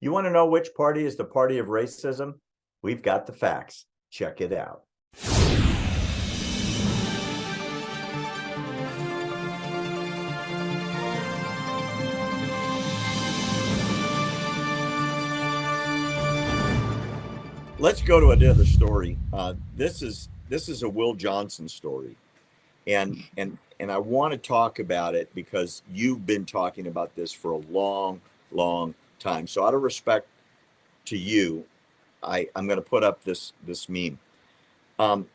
You want to know which party is the party of racism? We've got the facts. Check it out. Let's go to another story. Uh, this is this is a Will Johnson story, and and and I want to talk about it because you've been talking about this for a long, long time. So out of respect to you, I, I'm going to put up this this meme. Um,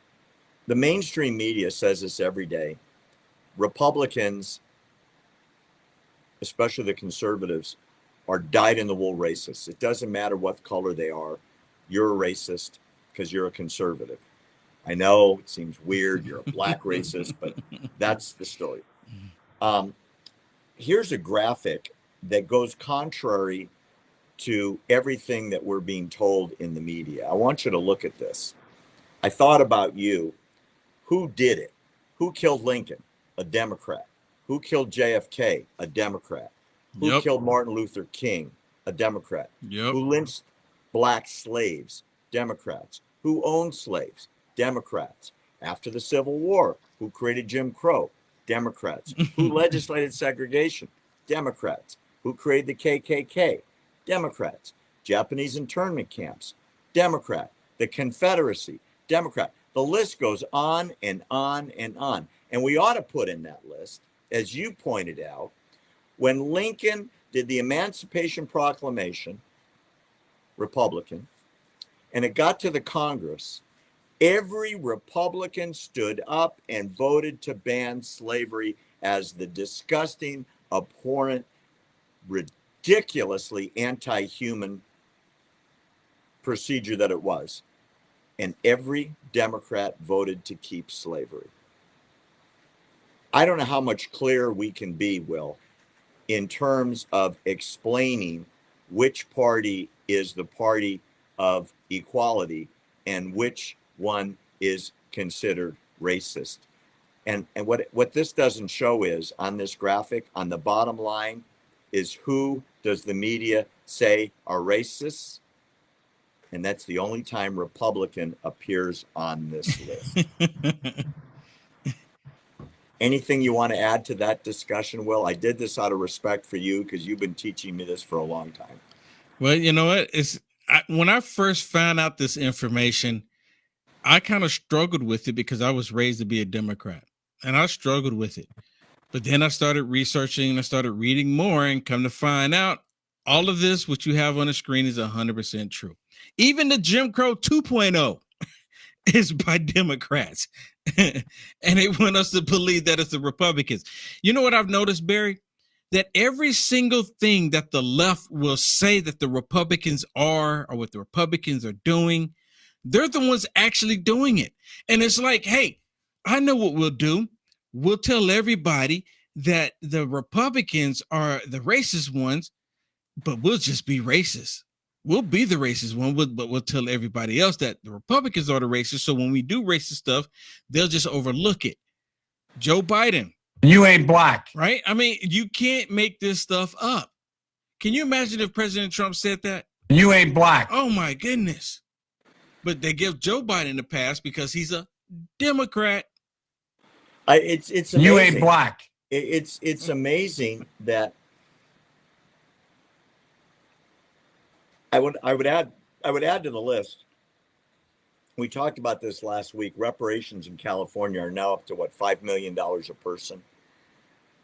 the mainstream media says this every day. Republicans, especially the conservatives, are dyed in the wool racists. It doesn't matter what color they are. You're a racist because you're a conservative. I know it seems weird. You're a black racist, but that's the story. Um, here's a graphic that goes contrary to everything that we're being told in the media. I want you to look at this. I thought about you. Who did it? Who killed Lincoln? A Democrat. Who killed JFK? A Democrat. Who Yep. killed Martin Luther King? A Democrat. Yep. Who lynched black slaves? Democrats. Who owned slaves? Democrats. After the Civil War, who created Jim Crow? Democrats. Who legislated segregation? Democrats. Who created the KKK? Democrats. Japanese internment camps? Democrat. The Confederacy? Democrat. The list goes on and on and on. And we ought to put in that list, as you pointed out, when Lincoln did the Emancipation Proclamation, Republican, and it got to the Congress, every Republican stood up and voted to ban slavery as the disgusting, abhorrent, ridiculously anti human procedure that it was. And every Democrat voted to keep slavery. I don't know how much clearer we can be, Will, in terms of explaining which party is the party of equality and which one is considered racist. And and what what this doesn't show is on this graphic on the bottom line is who does the media say are racists? And that's the only time Republican appears on this list. Anything you want to add to that discussion, Will? I did this out of respect for you because you've been teaching me this for a long time. well, you know what? It's I, when I first found out this information, I kind of struggled with it because I was raised to be a Democrat, and I struggled with it. But then I started researching and I started reading more, and come to find out, all of this, what you have on the screen, is hundred percent true. Even the Jim Crow 2.0 is by Democrats, and they want us to believe that it's the Republicans. You know what I've noticed, Barry? that every single thing that the left will say that the Republicans are or what the Republicans are doing, they're the ones actually doing it. And it's like, hey, I know what we'll do. We'll tell everybody that the Republicans are the racist ones, but we'll just be racist. We'll be the racist one, but we'll tell everybody else that the Republicans are the racist. So when we do racist stuff, they'll just overlook it. Joe Biden, You ain't black. right? I mean, you can't make this stuff up. Can you imagine if President Trump said that? You ain't black. Oh my goodness. But they give Joe Biden the pass because he's a Democrat. I, it's it's amazing. You ain't black. It- it's it's amazing that I would I would add I would add to the list. We talked about this last week. Reparations in California are now up to what five million dollars a person,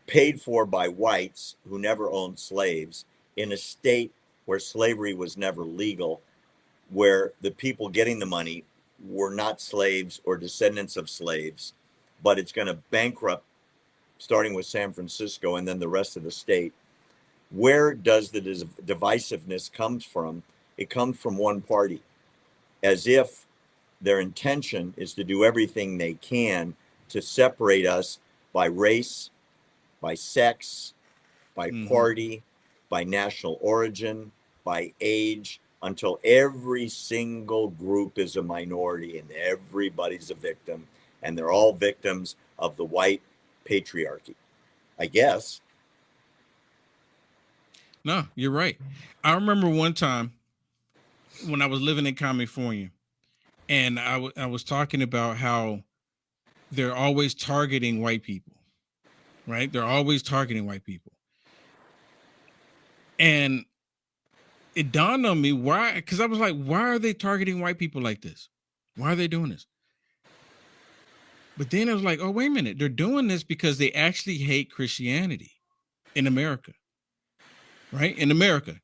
paid for by whites who never owned slaves in a state where slavery was never legal, where the people getting the money were not slaves or descendants of slaves, but it's going to bankrupt starting with San Francisco and then the rest of the state. Where does the divisiveness comes from? It comes from one party, as if their intention is to do everything they can to separate us by race, by sex, by Mhm. party, by national origin, by age, until every single group is a minority and everybody's a victim, and they're all victims of the white patriarchy. I guess. No, you're right. I remember one time when I was living in California, and I was talking about how they're always targeting white people, right? They're always targeting white people, and it dawned on me why, because I was like, why are they targeting white people like this? Why are they doing this? But then I was like, oh, wait a minute. They're doing this because they actually hate Christianity in America, right? In America,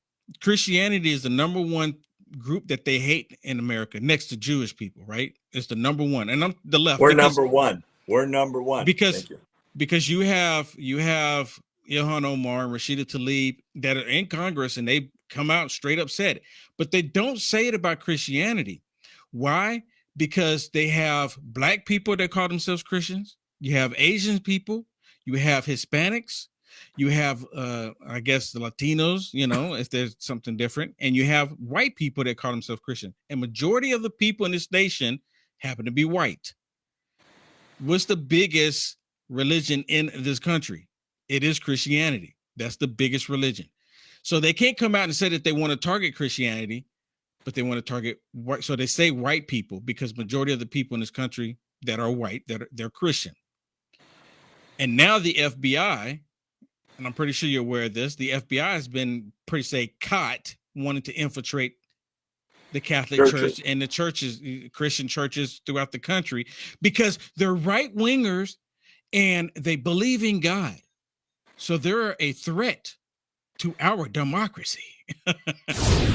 Christianity is the number one group that they hate in America next to Jewish people, right? It's the number one. And I'm the left. We're because- number one. We're number one. Because- you. because you have you have Ilhan Omar and Rashida Tlaib that are in Congress and they come out straight up said it, but they don't say it about Christianity. Why? Because they have black people that call themselves Christians, you have Asian people, you have Hispanics, you have uh I guess the Latinos, you know, if there's something different, and you have white people that call themselves Christian. And majority of the people in this nation happen to be white. What's the biggest religion in this country. It is Christianity. That's the biggest religion. So they can't come out and say that they want to target Christianity, but they want to target white. So they say white people because majority of the people in this country that are white that are, they're Christian. And now the FBI, and I'm pretty sure you're aware of this, the FBI has been pretty say caught wanting to infiltrate the Catholic Churches. Church and the churches, Christian churches throughout the country, because they're right wingers and they believe in God. So they're a threat to our democracy.